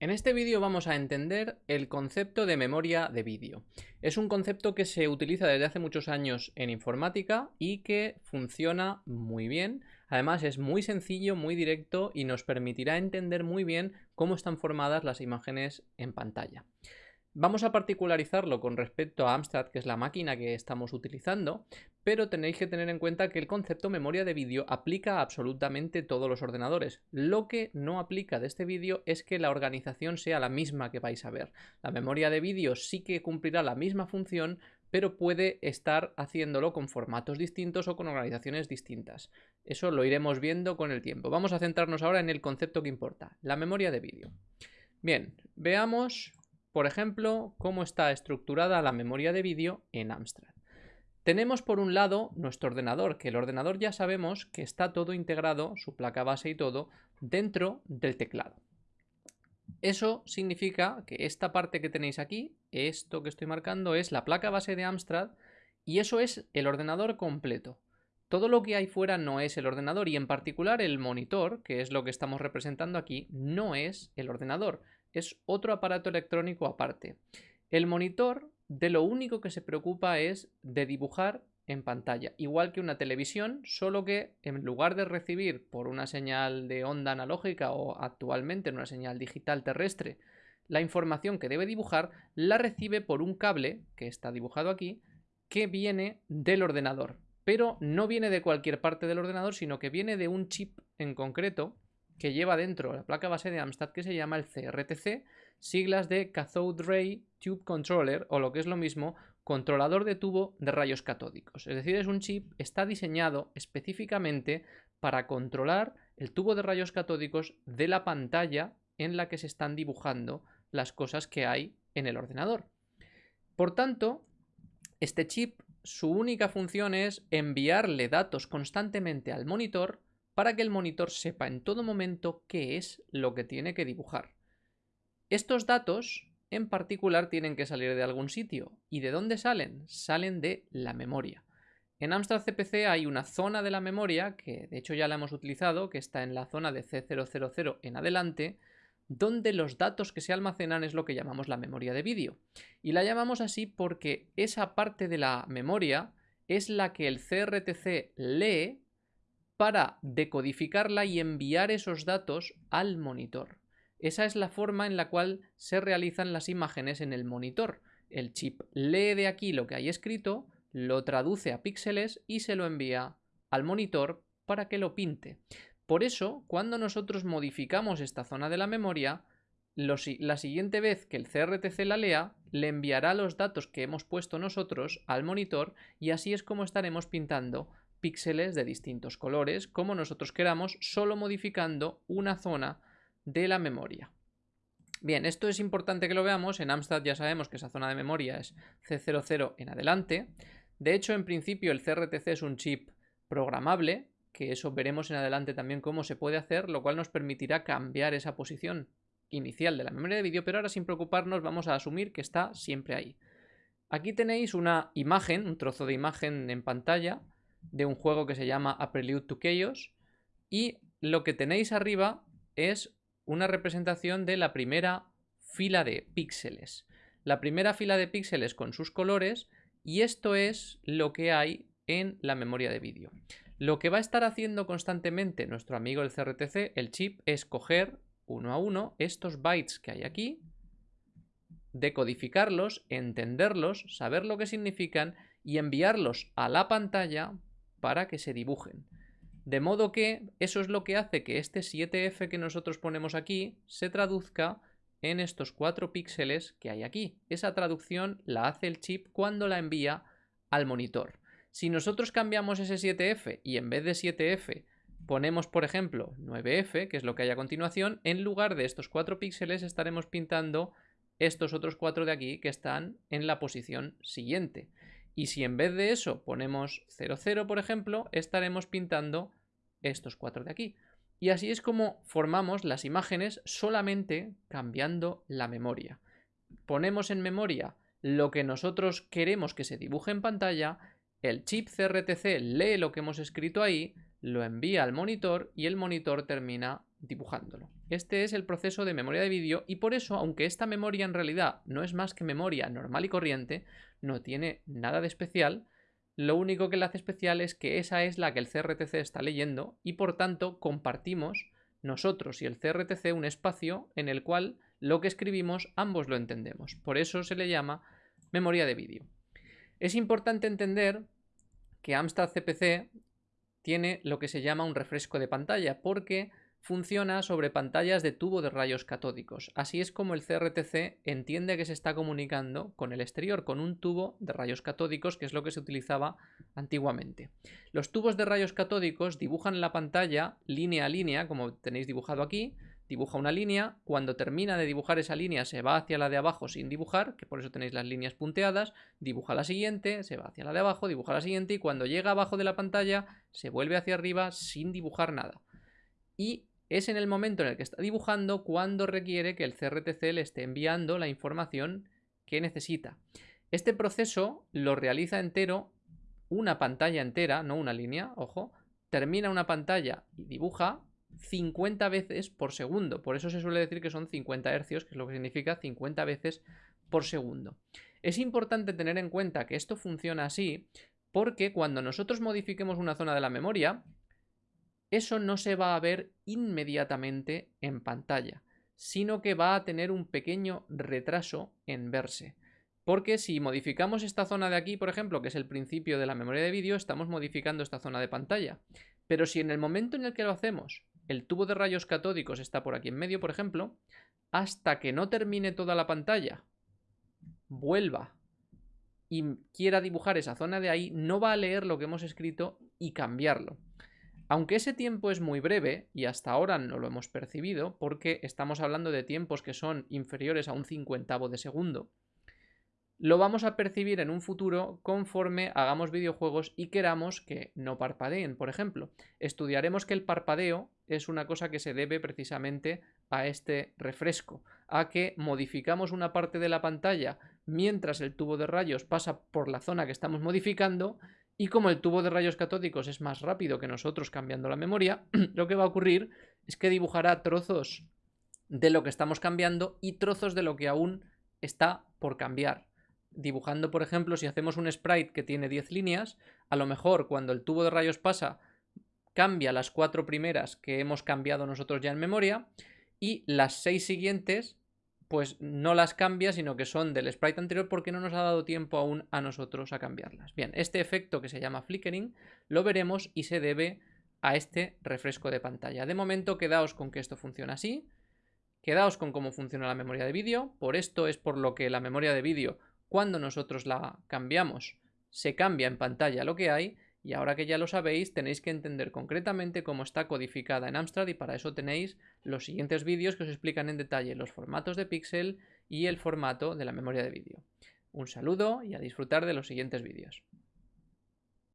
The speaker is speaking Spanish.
En este vídeo vamos a entender el concepto de memoria de vídeo. Es un concepto que se utiliza desde hace muchos años en informática y que funciona muy bien. Además es muy sencillo, muy directo y nos permitirá entender muy bien cómo están formadas las imágenes en pantalla. Vamos a particularizarlo con respecto a Amstrad, que es la máquina que estamos utilizando, pero tenéis que tener en cuenta que el concepto memoria de vídeo aplica a absolutamente todos los ordenadores. Lo que no aplica de este vídeo es que la organización sea la misma que vais a ver. La memoria de vídeo sí que cumplirá la misma función, pero puede estar haciéndolo con formatos distintos o con organizaciones distintas. Eso lo iremos viendo con el tiempo. Vamos a centrarnos ahora en el concepto que importa, la memoria de vídeo. Bien, veamos por ejemplo, cómo está estructurada la memoria de vídeo en Amstrad. Tenemos por un lado nuestro ordenador, que el ordenador ya sabemos que está todo integrado, su placa base y todo, dentro del teclado. Eso significa que esta parte que tenéis aquí, esto que estoy marcando, es la placa base de Amstrad y eso es el ordenador completo. Todo lo que hay fuera no es el ordenador y en particular el monitor, que es lo que estamos representando aquí, no es el ordenador, es otro aparato electrónico aparte. El monitor de lo único que se preocupa es de dibujar en pantalla, igual que una televisión, solo que en lugar de recibir por una señal de onda analógica o actualmente en una señal digital terrestre la información que debe dibujar, la recibe por un cable, que está dibujado aquí, que viene del ordenador. Pero no viene de cualquier parte del ordenador, sino que viene de un chip en concreto que lleva dentro la placa base de Amstrad que se llama el CRTC, siglas de Cathode Ray Tube Controller o lo que es lo mismo, controlador de tubo de rayos catódicos. Es decir, es un chip, está diseñado específicamente para controlar el tubo de rayos catódicos de la pantalla en la que se están dibujando las cosas que hay en el ordenador. Por tanto, este chip, su única función es enviarle datos constantemente al monitor para que el monitor sepa en todo momento qué es lo que tiene que dibujar. Estos datos en particular tienen que salir de algún sitio. ¿Y de dónde salen? Salen de la memoria. En Amstrad CPC hay una zona de la memoria, que de hecho ya la hemos utilizado, que está en la zona de C000 en adelante, donde los datos que se almacenan es lo que llamamos la memoria de vídeo. Y la llamamos así porque esa parte de la memoria es la que el CRTC lee para decodificarla y enviar esos datos al monitor. Esa es la forma en la cual se realizan las imágenes en el monitor. El chip lee de aquí lo que hay escrito, lo traduce a píxeles y se lo envía al monitor para que lo pinte. Por eso, cuando nosotros modificamos esta zona de la memoria, la siguiente vez que el CRTC la lea, le enviará los datos que hemos puesto nosotros al monitor y así es como estaremos pintando píxeles de distintos colores, como nosotros queramos, solo modificando una zona de la memoria. Bien, esto es importante que lo veamos. En Amstrad ya sabemos que esa zona de memoria es C00 en adelante. De hecho, en principio el CRTC es un chip programable, que eso veremos en adelante también cómo se puede hacer, lo cual nos permitirá cambiar esa posición inicial de la memoria de vídeo, pero ahora sin preocuparnos vamos a asumir que está siempre ahí. Aquí tenéis una imagen, un trozo de imagen en pantalla, de un juego que se llama A Prelude to Chaos y lo que tenéis arriba es una representación de la primera fila de píxeles. La primera fila de píxeles con sus colores y esto es lo que hay en la memoria de vídeo. Lo que va a estar haciendo constantemente nuestro amigo el CRTC, el chip, es coger uno a uno estos bytes que hay aquí, decodificarlos, entenderlos, saber lo que significan y enviarlos a la pantalla para que se dibujen. De modo que eso es lo que hace que este 7F que nosotros ponemos aquí se traduzca en estos 4 píxeles que hay aquí. Esa traducción la hace el chip cuando la envía al monitor. Si nosotros cambiamos ese 7F y en vez de 7F ponemos, por ejemplo, 9F, que es lo que hay a continuación, en lugar de estos 4 píxeles estaremos pintando estos otros 4 de aquí que están en la posición siguiente. Y si en vez de eso ponemos 00, por ejemplo, estaremos pintando estos cuatro de aquí. Y así es como formamos las imágenes solamente cambiando la memoria. Ponemos en memoria lo que nosotros queremos que se dibuje en pantalla, el chip CRTC lee lo que hemos escrito ahí, lo envía al monitor y el monitor termina dibujándolo. Este es el proceso de memoria de vídeo y por eso, aunque esta memoria en realidad no es más que memoria normal y corriente, no tiene nada de especial, lo único que le hace especial es que esa es la que el CRTC está leyendo y por tanto compartimos nosotros y el CRTC un espacio en el cual lo que escribimos ambos lo entendemos. Por eso se le llama memoria de vídeo. Es importante entender que Amstrad CPC tiene lo que se llama un refresco de pantalla porque funciona sobre pantallas de tubo de rayos catódicos. Así es como el CRTC entiende que se está comunicando con el exterior, con un tubo de rayos catódicos, que es lo que se utilizaba antiguamente. Los tubos de rayos catódicos dibujan la pantalla línea a línea, como tenéis dibujado aquí, dibuja una línea, cuando termina de dibujar esa línea se va hacia la de abajo sin dibujar, que por eso tenéis las líneas punteadas, dibuja la siguiente, se va hacia la de abajo, dibuja la siguiente y cuando llega abajo de la pantalla se vuelve hacia arriba sin dibujar nada. Y es en el momento en el que está dibujando cuando requiere que el CRTC le esté enviando la información que necesita. Este proceso lo realiza entero una pantalla entera, no una línea, ojo, termina una pantalla y dibuja 50 veces por segundo. Por eso se suele decir que son 50 hercios, que es lo que significa 50 veces por segundo. Es importante tener en cuenta que esto funciona así porque cuando nosotros modifiquemos una zona de la memoria, eso no se va a ver inmediatamente en pantalla, sino que va a tener un pequeño retraso en verse. Porque si modificamos esta zona de aquí, por ejemplo, que es el principio de la memoria de vídeo, estamos modificando esta zona de pantalla. Pero si en el momento en el que lo hacemos el tubo de rayos catódicos está por aquí en medio, por ejemplo, hasta que no termine toda la pantalla, vuelva y quiera dibujar esa zona de ahí, no va a leer lo que hemos escrito y cambiarlo. Aunque ese tiempo es muy breve, y hasta ahora no lo hemos percibido, porque estamos hablando de tiempos que son inferiores a un cincuentavo de segundo, lo vamos a percibir en un futuro conforme hagamos videojuegos y queramos que no parpadeen, por ejemplo. Estudiaremos que el parpadeo es una cosa que se debe precisamente a este refresco, a que modificamos una parte de la pantalla mientras el tubo de rayos pasa por la zona que estamos modificando y como el tubo de rayos catódicos es más rápido que nosotros cambiando la memoria, lo que va a ocurrir es que dibujará trozos de lo que estamos cambiando y trozos de lo que aún está por cambiar. Dibujando, por ejemplo, si hacemos un sprite que tiene 10 líneas, a lo mejor cuando el tubo de rayos pasa, cambia las cuatro primeras que hemos cambiado nosotros ya en memoria y las seis siguientes pues no las cambia, sino que son del sprite anterior porque no nos ha dado tiempo aún a nosotros a cambiarlas. Bien, este efecto que se llama flickering lo veremos y se debe a este refresco de pantalla. De momento quedaos con que esto funciona así, quedaos con cómo funciona la memoria de vídeo, por esto es por lo que la memoria de vídeo cuando nosotros la cambiamos, se cambia en pantalla lo que hay y ahora que ya lo sabéis tenéis que entender concretamente cómo está codificada en Amstrad y para eso tenéis los siguientes vídeos que os explican en detalle los formatos de píxel y el formato de la memoria de vídeo. Un saludo y a disfrutar de los siguientes vídeos.